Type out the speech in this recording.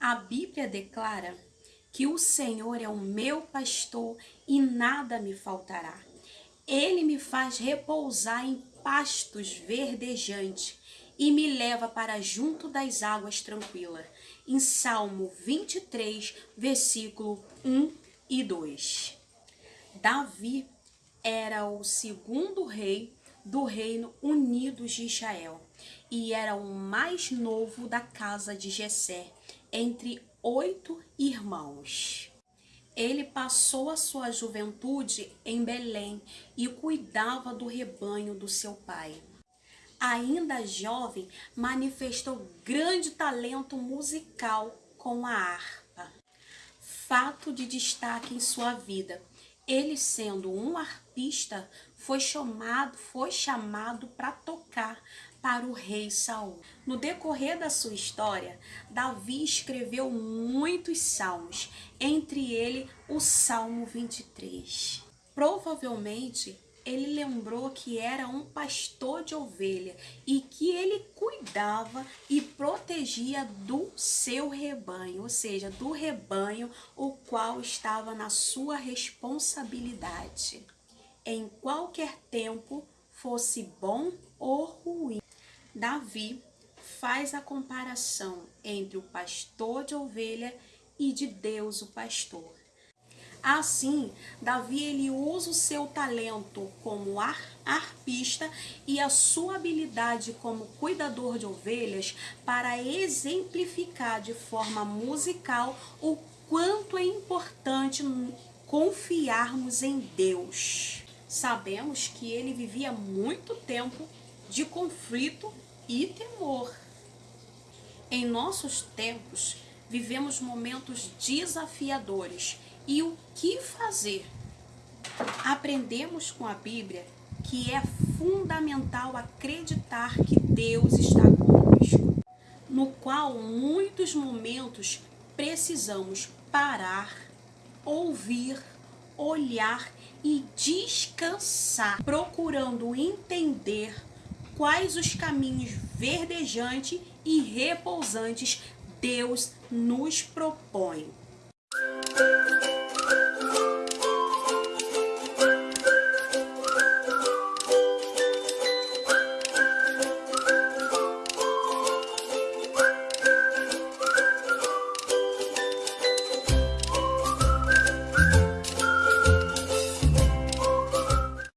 A Bíblia declara que o Senhor é o meu pastor e nada me faltará. Ele me faz repousar em pastos verdejantes e me leva para junto das águas tranquilas. Em Salmo 23, versículo 1 e 2. Davi era o segundo rei do reino unidos de Israel e era o mais novo da casa de Jessé, entre oito irmãos. Ele passou a sua juventude em Belém e cuidava do rebanho do seu pai. Ainda jovem, manifestou grande talento musical com a harpa. Fato de destaque em sua vida, ele sendo um arpista, foi chamado, foi chamado para tocar para o rei Saul. No decorrer da sua história, Davi escreveu muitos salmos, entre ele o Salmo 23. Provavelmente ele lembrou que era um pastor de ovelha e que ele cuidava e protegia do seu rebanho, ou seja, do rebanho o qual estava na sua responsabilidade. Em qualquer tempo, fosse bom ou ruim. Davi faz a comparação entre o pastor de ovelha e de Deus o pastor. Assim, Davi ele usa o seu talento como ar, arpista e a sua habilidade como cuidador de ovelhas para exemplificar de forma musical o quanto é importante confiarmos em Deus. Sabemos que ele vivia muito tempo de conflito e temor. Em nossos tempos, vivemos momentos desafiadores e o que fazer? Aprendemos com a Bíblia que é fundamental acreditar que Deus está conosco, no qual muitos momentos precisamos parar, ouvir, olhar e descansar, procurando entender quais os caminhos verdejantes e repousantes Deus nos propõe.